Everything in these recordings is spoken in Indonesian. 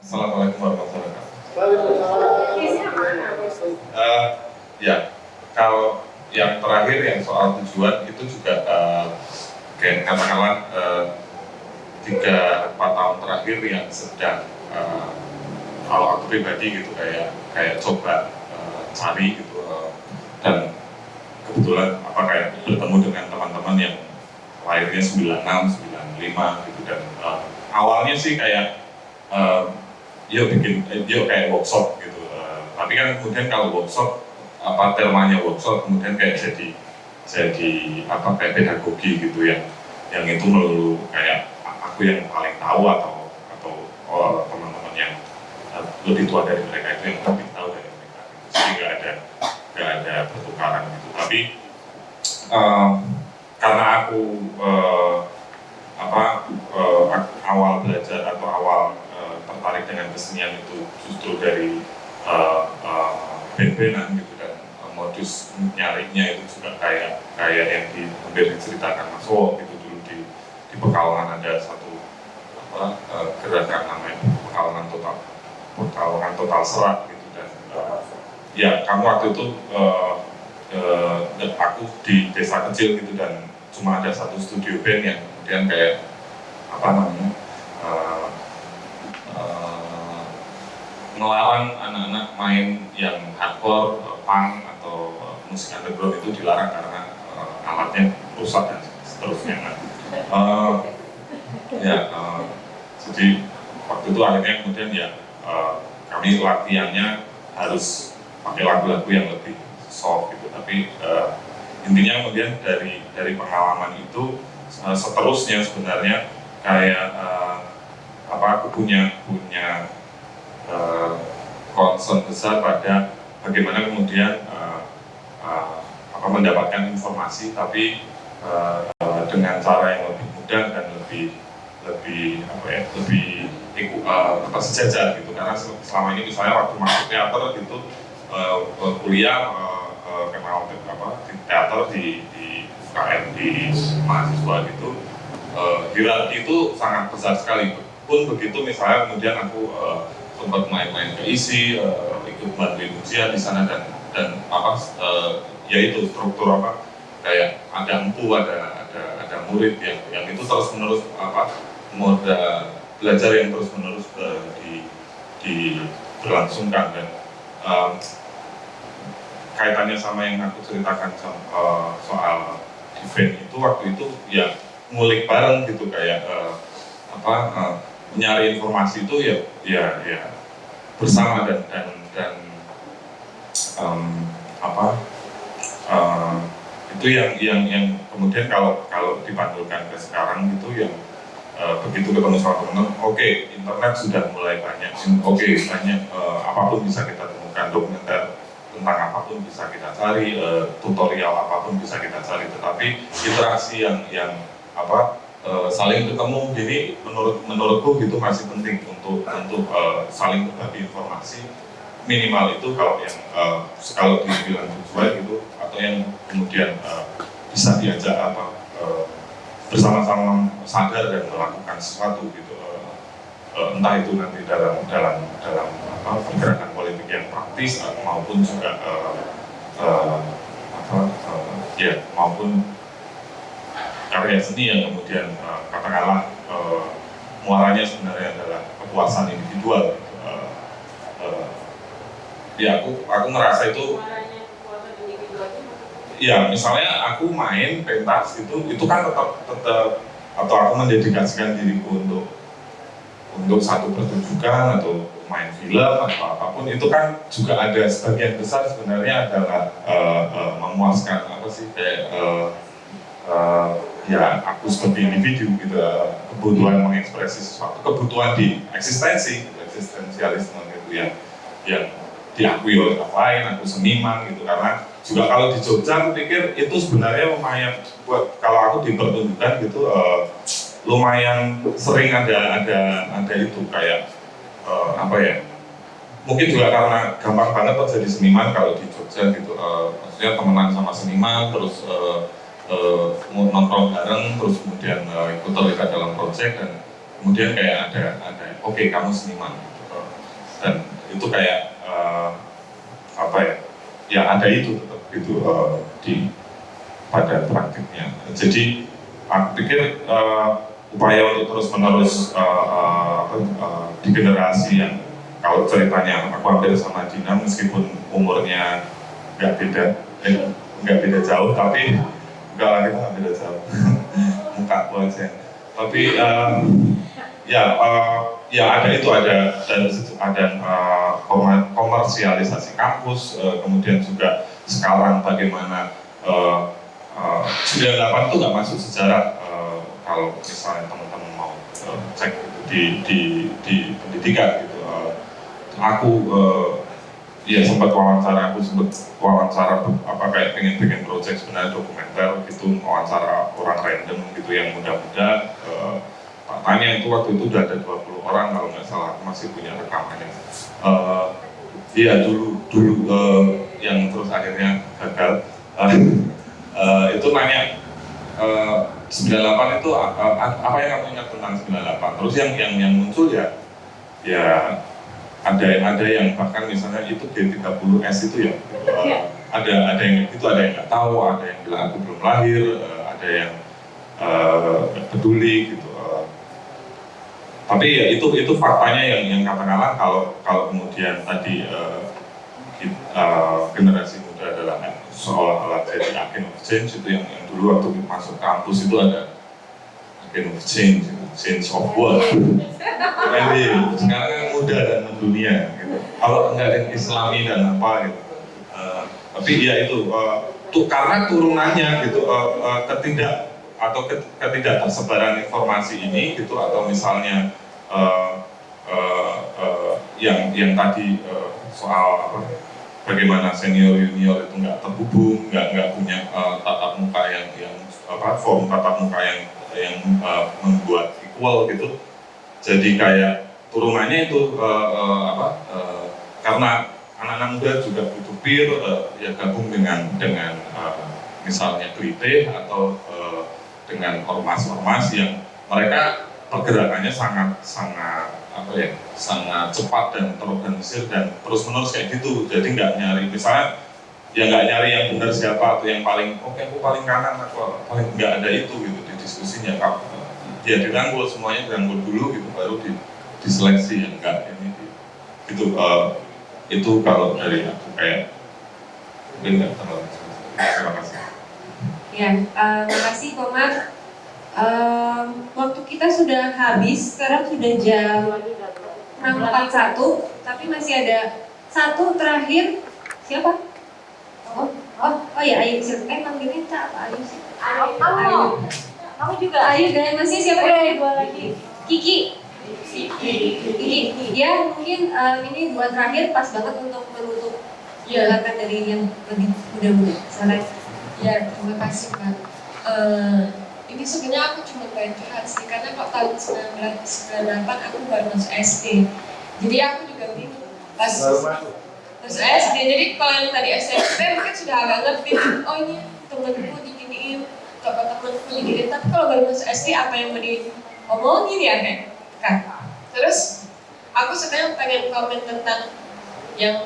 Assalamualaikum warahmatullahi wabarakatuh. Uh, ya, kalau yang terakhir yang soal tujuan itu juga uh, kayak katakanlah uh, tiga empat tahun terakhir yang sedang uh, kalau aku pribadi gitu kayak kayak coba uh, cari gitu uh, dan kebetulan apa kayak bertemu dengan teman-teman yang lahirnya 96, 95 gitu dan uh, awalnya sih kayak uh, yuk bikin yuk kayak workshop gitu uh, tapi kan kemudian kalau workshop apa temanya workshop kemudian kayak jadi jadi apa kayak pedagogi gitu ya yang itu melulu kayak aku yang paling tahu atau atau oh, teman-teman yang lebih tua dari mereka itu yang lebih tahu dari mereka gitu. jadi nggak ada nggak ada pertukaran gitu tapi uh, karena aku uh, apa uh, awal belajar atau awal tertarik dengan kesenian itu justru dari uh, uh, ben-benan gitu dan uh, modus nyarinya itu juga kayak kayak yang di hampir diceritakan Mas Wo gitu dulu di di Pekalongan ada satu apa uh, gerakan namanya Pekalongan total Pekalongan total serat gitu dan uh, ya kamu waktu itu uh, uh, aku di desa kecil gitu dan cuma ada satu studio band yang kemudian kayak apa namanya uh, ngelarang anak-anak main yang hardcore, punk atau musik underground itu dilarang karena uh, alatnya rusak dan seterusnya. Nah, uh, ya, uh, jadi waktu itu akhirnya kemudian ya uh, kami latihannya harus pakai lagu-lagu yang lebih soft gitu, tapi uh, intinya kemudian dari dari pengalaman itu uh, seterusnya sebenarnya kayak uh, apa aku punya punya uh, concern besar pada bagaimana kemudian uh, uh, apa mendapatkan informasi tapi uh, dengan cara yang lebih mudah dan lebih lebih apa ya lebih uh, apa sejajar gitu. Karena selama ini misalnya waktu masuk teater gitu uh, kuliah uh, uh, kenal apa di teater di, di UKM di mahasiswa gitu uh, itu sangat besar sekali. Pun begitu misalnya kemudian aku uh, sempat main-main ke isi uh, ikut bantuin ujian di sana dan dan apa uh, yaitu struktur apa kayak ada empu ada ada ada murid yang yang itu terus menerus apa moda belajar yang terus menerus uh, di di berlangsungkan dan um, kaitannya sama yang aku ceritakan sama, uh, soal event itu waktu itu ya ngulik bareng gitu kayak uh, apa uh, nyari informasi itu ya ya ya. Bersama dan dan dan um, apa uh, itu yang yang yang kemudian kalau kalau dipantulkan ke sekarang gitu yang uh, begitu ketemu sama teman oke okay, internet sudah mulai banyak oke okay, banyak uh, apa pun bisa kita temukan dokumenter tentang apa pun bisa kita cari uh, tutorial apa pun bisa kita cari tetapi interaksi yang yang apa uh, saling ketemu jadi menurut menurutku gitu masih penting untuk untuk uh, saling berbagi informasi. Minimal itu kalau yang uh, kalau dibilang tujuan gitu atau yang kemudian uh, bisa diajak apa uh, bersama-sama sadar dan melakukan sesuatu gitu uh, uh, entah itu nanti dalam dalam dalam apa pergerakan politik yang praktis uh, maupun juga uh, uh, apa uh, ya maupun karya seni yang kemudian uh, katakanlah uh, muaranya sebenarnya adalah kepuasan individual. Uh, uh, ya aku aku ngerasa itu. Ya misalnya aku main pentas itu itu kan tetap tetap atau aku mendedikasikan diriku untuk untuk satu pertunjukan atau main film atau apa pun itu kan juga ada sebagian besar sebenarnya adalah uh, uh, memuaskan apa sih kayak uh, uh, ya aku sebagai individu gitu kebutuhan mengekspresi sesuatu kebutuhan di eksistensi eksistensialisme gitu yang yang diakui oleh orang lain aku seniman gitu. Karena juga kalau di Jogja aku pikir itu sebenarnya lumayan buat kalau aku dipertunjukkan gitu uh, lumayan sering ada ada ada itu kayak uh, apa ya mungkin juga karena gampang banget jadi seniman kalau di Jogja gitu uh, maksudnya temenan sama seniman terus uh, uh, nongkrong bareng terus kemudian uh, ikut terlibat dalam proyek dan kemudian kayak ada ada oke okay, kamu seniman uh, dan itu kayak uh, apa ya ya ada itu tetap itu uh, di pada praktiknya. Jadi aku pikir uh, upaya untuk terus menerus uh, uh, uh, di generasi yang kalau ceritanya aku hampir sama Dina meskipun umurnya nggak beda eh, nggak beda jauh tapi enggak kita jauh muka aku aja. Tapi uh, ya uh, ya ada itu ada dan ada uh, komersialisasi kampus uh, kemudian juga sekarang bagaimana uh, uh, 98 itu nggak masuk sejarah uh, kalau misalnya teman-teman mau uh, cek di, di, di pendidikan gitu uh, aku uh, ya sempat wawancara aku sempat wawancara apa kayak pengen bikin project sebenarnya dokumenter gitu wawancara orang random gitu yang muda-muda uh, Pak Tanya itu waktu itu udah ada 20 orang kalau nggak salah masih punya rekamannya. Uh, iya dulu dulu uh, yang terus akhirnya gagal. Uh, uh, itu nanya uh, 98 itu uh, apa yang kamu ingat tentang 98? Terus yang yang yang muncul ya ya ada ada yang bahkan misalnya itu G30S itu ya. Uh, ada ada yang itu ada yang nggak tahu, ada yang bilang aku belum lahir, uh, ada yang uh, peduli gitu. Tapi ya itu itu faktanya yang yang katakanlah kalau kalau kemudian tadi uh, uh, generasi muda adalah seolah-olah jadi agen of change itu yang, yang dulu waktu masuk kampus itu ada agen of change change of what jadi sekarang kan muda dan mendunia gitu. Kalau enggak ada islami dan apa gitu. Uh, tapi ya itu uh, tuh karena turunannya gitu uh, uh, ketidak atau ketidak tersebaran informasi ini gitu atau misalnya uh, uh, uh, yang yang tadi uh, soal apa bagaimana senior junior itu nggak terhubung nggak nggak punya uh, tatap muka yang yang apa form tatap muka yang yang uh, membuat equal gitu. Jadi kayak turunannya itu uh, uh, apa uh, karena anak-anak muda juga butuh peer uh, ya gabung dengan dengan uh, misalnya klite atau uh, dengan ormas-ormas yang mereka pergerakannya sangat sangat apa ya sangat cepat dan terorganisir dan terus menerus kayak gitu. Jadi nggak nyari misalnya ya nggak nyari yang benar siapa atau yang paling oke okay, aku paling kanan aku paling nggak ada itu gitu di diskusinya ya dirangkul semuanya dirangkul dulu gitu baru di diseleksi yang enggak ini gitu uh, itu kalau dari aku kayak mungkin nggak terlalu terima kasih ya uh, terima kasih Komar Um, waktu kita sudah habis, sekarang sudah jam 6.41, tapi masih ada satu terakhir. Siapa? Oh, oh, oh ya Ayu sih. Eh panggilnya Cak apa Ayu sih? Ayu. Kamu. Kamu juga. Ayu dan masih siapa? Eh, dua lagi. Kiki. Kiki. Kiki. Ya mungkin um, ini buat terakhir pas banget untuk menutup ya. dari yang lebih muda-muda. Salah. Ya, terima kasih Pak. Uh, ini sebenarnya aku cuma pengen curhat sih karena kok tahun 1998 aku baru masuk SD jadi aku juga bingung pas masuk SD jadi kalau yang tadi SMP mungkin sudah agak ngerti oh ini temenku kalau temenku diginiin tapi kalau baru masuk SD apa yang mau diomongin ya kan? Terus aku sebenarnya pengen komen tentang yang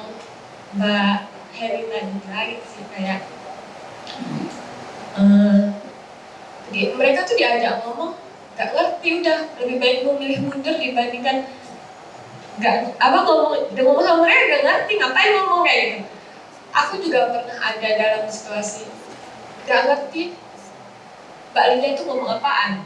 Mbak Heri tadi lagi sih kayak uh, di, mereka tuh diajak ngomong gak ngerti udah lebih baik memilih mundur dibandingkan gak apa ngomong udah ngomong sama mereka gak ngerti ngapain ngomong kayak gitu. Aku juga pernah ada dalam situasi gak ngerti Mbak Linda itu ngomong apaan?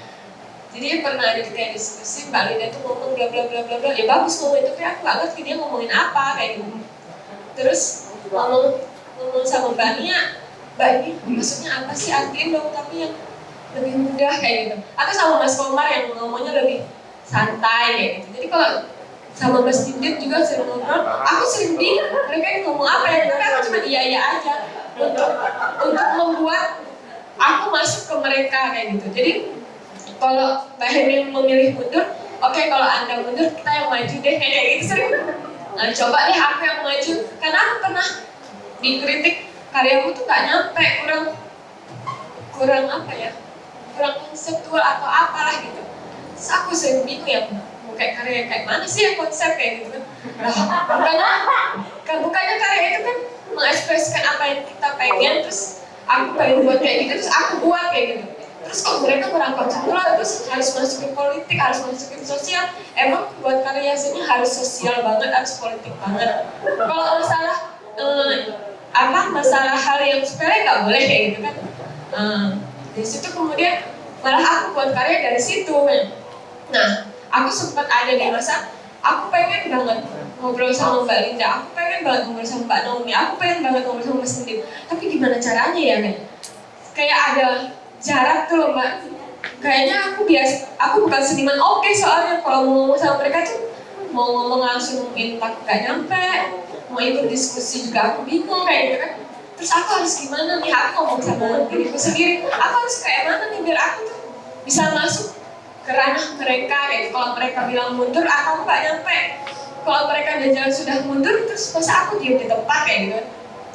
Jadi pernah ada kayak diskusi Mbak Linda itu ngomong bla bla bla bla bla. Ya bagus ngomong itu tapi aku gak ngerti dia ngomongin apa kayak gitu. Terus ngomong ngomong sama Mbak Nia mbak ini maksudnya apa sih? Artiin dong tapi yang lebih mudah kayak gitu. Atau sama Mas Komar yang ngomongnya lebih santai kayak gitu. Jadi kalau sama Mas Didit juga sering ngobrol aku sering bingung mereka ngomong apa ya. Tapi aku cuma iya iya aja untuk untuk membuat aku masuk ke mereka kayak gitu. Jadi kalau Mbak Hemi memilih mundur oke okay, kalau anda mundur kita yang maju deh kayak gitu. Sering nah coba deh aku yang maju. Karena aku pernah dikritik karyaku tuh gak nyampe kurang kurang apa ya kurang konseptual atau apalah gitu. Terus aku sering bingung ya kayak karya kayak mana sih yang konsep kayak gitu kan? Nah bukannya kan bukannya karya itu kan mengekspresikan apa yang kita pengen terus aku pengen buat kayak gitu terus aku buat kayak gitu. Terus kok mereka merangkap semula terus harus masukin politik harus masukin sosial. Emang buat karya seni harus sosial banget harus politik banget. Kalau masalah eh, apa masalah hal yang sepele nggak boleh kayak gitu kan. Eh, dari situ kemudian malah aku buat karya dari situ. Nah aku sempat ada di masa aku pengen banget ngobrol sama Mbak Linda, aku pengen banget ngobrol sama Mbak Naomi, aku pengen banget ngobrol sama Mas Sendiri. Tapi gimana caranya ya, kan? Kayak ada jarak tuh loh, Mbak. Kayaknya aku biasa, aku bukan seniman oke soalnya kalau mau ngomong sama mereka tuh mau ngomong langsung mungkin takut gak nyampe, mau ikut diskusi juga aku bingung kayak gitu kan. Terus aku harus gimana nih, aku ngomong sama diriku sendiri, aku harus kayak mana nih biar aku tuh bisa masuk ke ranah mereka gitu. Kalau mereka bilang mundur, aku nggak nyampe. Kalau mereka udah jalan sudah mundur, terus masa aku diem di tempat kayak gitu.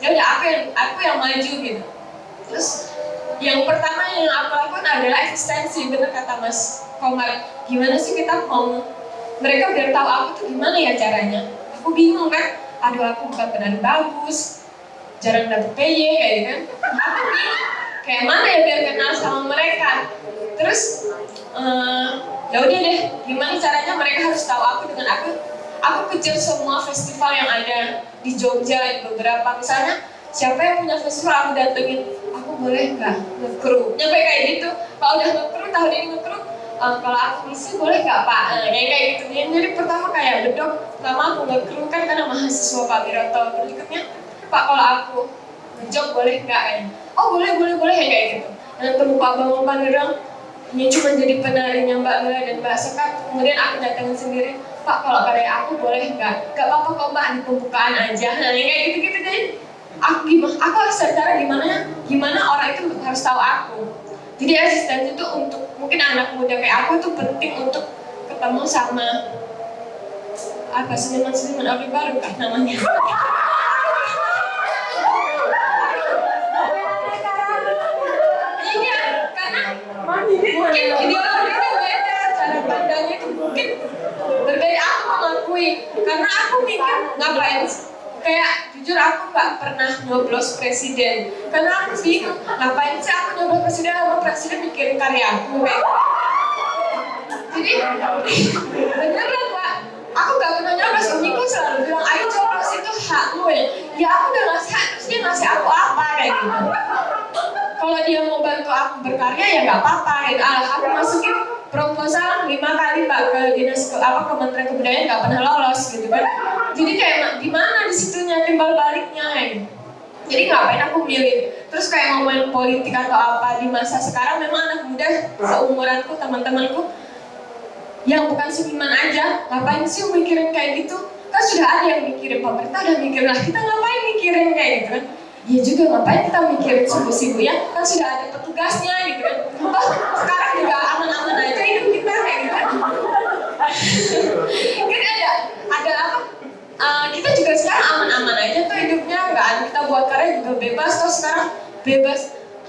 Ya udah aku yang aku yang maju gitu. Terus yang pertama yang aku lakukan adalah eksistensi, bener kata Mas Komar. Gimana sih kita mau mereka biar tahu aku tuh gimana ya caranya. Aku bingung kan, aduh aku bukan penari bagus, jarang dapet PY kayak gitu kan. Aku bingung, kayak mana ya biar kenal sama mereka. Terus eh, ya deh gimana caranya mereka harus tahu aku dengan aku aku kejar semua festival yang ada di Jogja beberapa. Misalnya siapa yang punya festival aku datengin aku boleh nggak ngekru nyampe kayak gitu. Kalau udah ngekru tahun ini ngekru eh, kalau aku misi boleh nggak pak? Eh, kayak kayak gitu. Jadi, pertama kayak bedok lama aku ngekru kan karena mahasiswa Pak Wiroto berikutnya pak kalau aku ngejob boleh nggak ya oh boleh boleh boleh kayak gitu. Dan ketemu Pak Bambang Pangerang ini cuma jadi penarinya Mbak Mila dan Mbak Sekap kemudian aku datangin sendiri Pak kalau karya aku boleh nggak? Nggak apa-apa kok Mbak di pembukaan aja. Nah yang kayak gitu-gitu jadi aku gimana aku harus cara gimana gimana orang itu harus tahu aku. Jadi asistensi itu untuk mungkin anak muda kayak aku tuh penting untuk ketemu sama apa seniman-seniman Orde Baru kah namanya. Iya karena mungkin ideologinya beda cara pandangnya itu mungkin berbeda aku mengakui karena aku mikir ngapain kayak jujur aku nggak pernah nyoblos presiden. Karena aku bingung ngapain sih aku nyoblos presiden sama presiden mikirin karya aku kayak jadi beneran pak. Aku gak pernah nyoblos umiku selalu bilang ayo coblos itu hakmu ya. Ya aku udah ngasih hak terus dia ngasih aku apa kayak gitu. Kalau dia mau bantu aku berkarya ya nggak apa-apa gitu. Ah, aku masukin proposal lima kali mbak ke dinas ke apa Kementerian Kebudayaan nggak pernah lolos gitu kan. Jadi kayak "Ma, gimana di situnya timbal baliknya gitu. jadi ngapain aku milih. Terus kayak ngomongin politik atau apa di masa sekarang memang anak muda seumuranku teman-temanku yang bukan seniman aja ngapain sih mikirin kayak gitu? Kan sudah ada yang mikirin pemerintah udah mikirin lah kita ngapain mikirin kayak gitu kan? Iya juga ngapain kita mikirin subuh-subuh ya? Kan sudah ada petugasnya gitu kan. Toh, sekarang juga aman-aman aja hidup kita kayak gitu kan kan ada ada apa? Uh, kita juga sekarang aman-aman aja tuh hidupnya. Nggak kita buat karya juga bebas. Toh sekarang bebas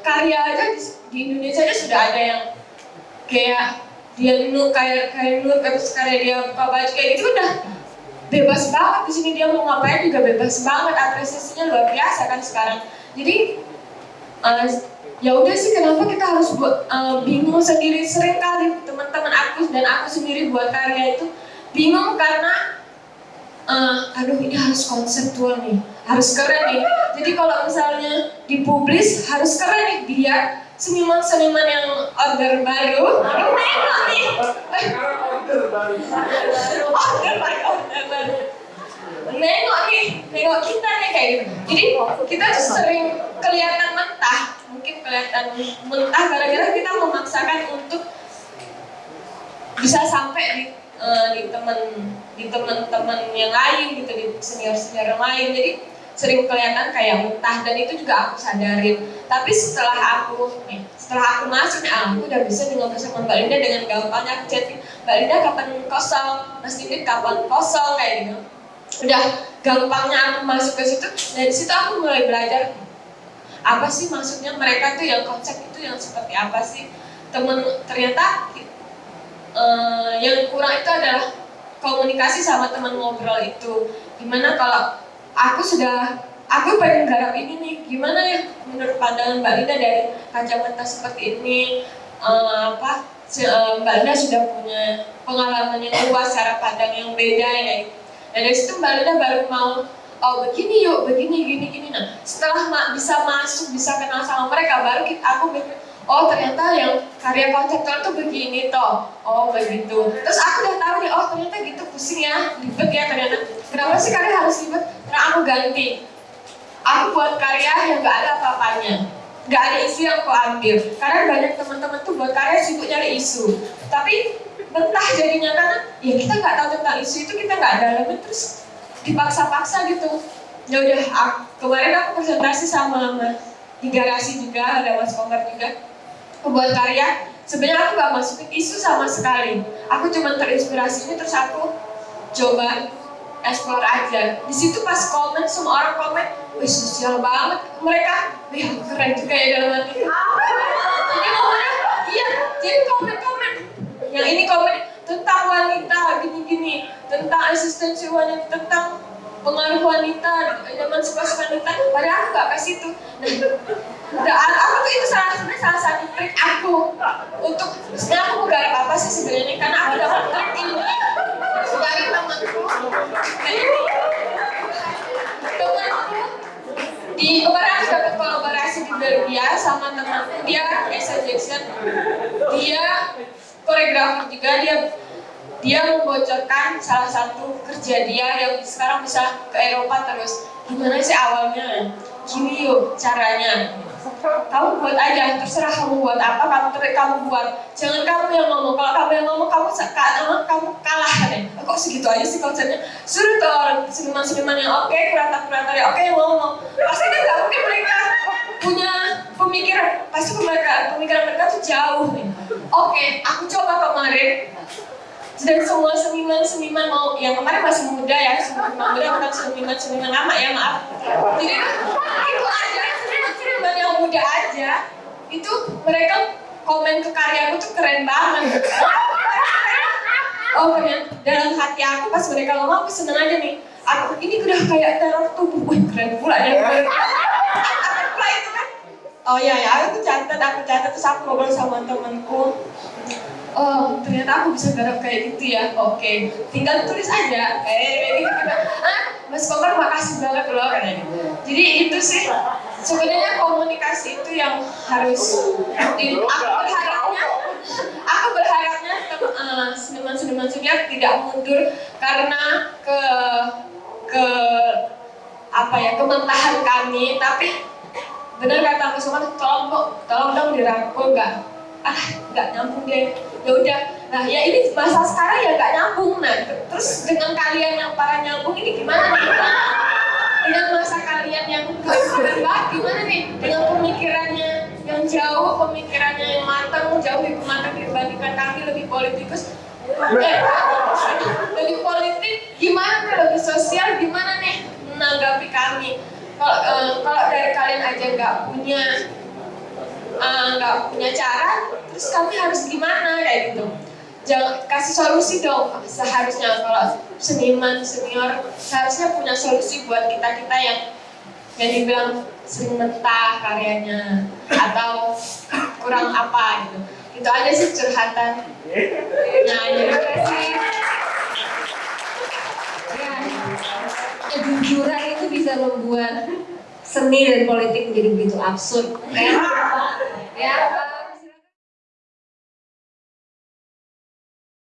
karya aja di, di Indonesia aja sudah ada yang kayak dia nur kayak kayak nur terus karya dia buka baju kayak gitu udah bebas banget. Di sini dia mau ngapain juga bebas banget. Apresiasinya luar biasa kan sekarang. Jadi eh, ya udah sih kenapa kita harus buat eh, bingung sendiri. Sering kali aku dan aku sendiri buat karya itu bingung karena eh, aduh ini harus konseptual nih harus keren nih. Jadi kalau misalnya dipublis harus keren nih biar seniman-seniman yang order baru aduh nengok nih? Eh, order baru order baru. Nengok nih nengok kita nih kayak gitu. Jadi kita tuh sering kelihatan mentah mungkin kelihatan mentah gara-gara kita memaksakan untuk bisa sampai di eh, di teman di teman-teman yang lain gitu di senior-senior yang lain. Jadi sering kelihatan kayak mentah dan itu juga aku sadarin. Tapi setelah aku nih setelah aku masuk nih ah, aku udah bisa ngobrol sama Mbak Linda dengan gampangnya. Aku chatting Mbak Linda kapan kosong? Mas Didit kapan kosong? Kayak gitu. Udah gampangnya aku masuk ke situ dari situ aku mulai belajar apa sih maksudnya mereka tuh yang konsep itu yang seperti apa sih? Temen ternyata eh, yang kurang itu adalah komunikasi sama teman ngobrol itu. Gimana kalau aku sudah aku pengen garap ini nih gimana ya menurut pandangan Mbak Linda dari kacamata seperti ini? Eh, apa eh, Mbak Linda sudah punya pengalaman yang luas cara pandang yang beda ya. Dan dari situ Mbak Linda baru mau oh begini yuk begini gini gini. Nah setelah bisa masuk bisa kenal sama mereka baru kita, aku mikir oh ternyata yang karya konseptual tuh begini toh. Oh begitu. Terus aku udah tahu nih oh ternyata gitu pusing ya ribet ya ternyata. Kenapa sih karya harus ribet? Karena aku ganti. Aku buat karya yang gak ada apa-apanya. Gak ada isu yang aku ambil. Karena banyak teman-teman tuh buat karya sibuk nyari isu. Tapi mentah jadinya karena ya kita nggak tahu tentang isu itu kita nggak dalamin terus dipaksa-paksa gitu. Ya udah kemarin aku presentasi sama Mas di garasi juga ada Mas Komar juga aku buat karya sebenarnya aku gak masukin isu sama sekali. Aku cuma terinspirasi ini terus aku coba explore aja. Di situ pas komen semua orang komen wih sosial banget. Mereka wih aku keren juga ya dalam hati. Jadi komennya iya jadi komen-komen. Yang ini komen tentang wanita gini-gini tentang eksistensi wanita tentang pengaruh wanita emansipasi wanita. Padahal aku gak kasih itu dan aku tuh itu salah sebenarnya salah satu trik aku untuk sebenarnya aku mau garap apa sih sebenarnya karena aku dapat trik ini dari temanku temanku di kemarin aku dapat kolaborasi di Belgia sama temanku dia Esa Jackson. Dia koreografer juga dia dia membocorkan salah satu kerja dia yang sekarang bisa ke Eropa terus. Gimana sih awalnya? Gini yuk caranya. Kamu buat aja terserah kamu buat apa kamu ter kamu buat. Jangan kamu yang ngomong. Kalau kamu yang ngomong kamu kamu kalah deh. Kok segitu aja sih konsepnya? Suruh tuh orang seniman-seniman yang oke kurator-kurator yang oke yang ngomong. Pasti kan nggak mungkin mereka punya pemikiran. Pasti mereka pemikiran mereka tuh jauh oke aku coba kemarin dan semua seniman-seniman mau yang kemarin masih muda ya seniman muda bukan seniman-seniman lama ya maaf. Jadi itu aja seniman-seniman yang muda aja itu mereka komen ke karyaku tuh keren banget. Oh ternyata dalam hati aku pas mereka ngomong aku seneng aja nih. Aku ini udah kayak teror tubuh. Wih keren pula itu kan. Oh iya ya aku catat aku catat terus aku ngobrol sama temanku oh ternyata aku bisa garap kayak gitu ya. Oke tinggal tulis aja. Eh. Gitu ah Mas Komar makasih banget loh. Katanya jadi itu sih sebenarnya komunikasi itu yang harus di, aku berharapnya aku berharapnya eh, seniman-seniman senior tidak mundur karena ke ke apa ya kementahan kami. Tapi benar kata Mas Komar tolong kok tolong dong dirangkul nggak ah nggak nyambung deh. Ya udah. Nah ya ini masa sekarang ya nggak nyambung. Nah terus dengan kalian yang para nyambung ini gimana nih? Dengan masa kalian yang keren banget gimana nih? Dengan pemikirannya yang jauh pemikirannya yang matang jauh lebih matang dibandingkan kami lebih politikus. Eh, lebih politik gimana nih? Lebih sosial gimana nih? Menanggapi kami. Kalau eh, kalau dari kalian aja nggak punya eh, nggak punya cara, terus kami harus gimana kayak gitu. Jangan kasih solusi dong. Seharusnya kalau seniman senior seharusnya punya solusi buat kita kita yang yang dibilang sering mentah karyanya atau kurang apa gitu. Itu aja sih curhatan. Nah, terima kasih. Ya, kejujuran itu bisa membuat seni dan politik menjadi begitu absurd. Ya, ya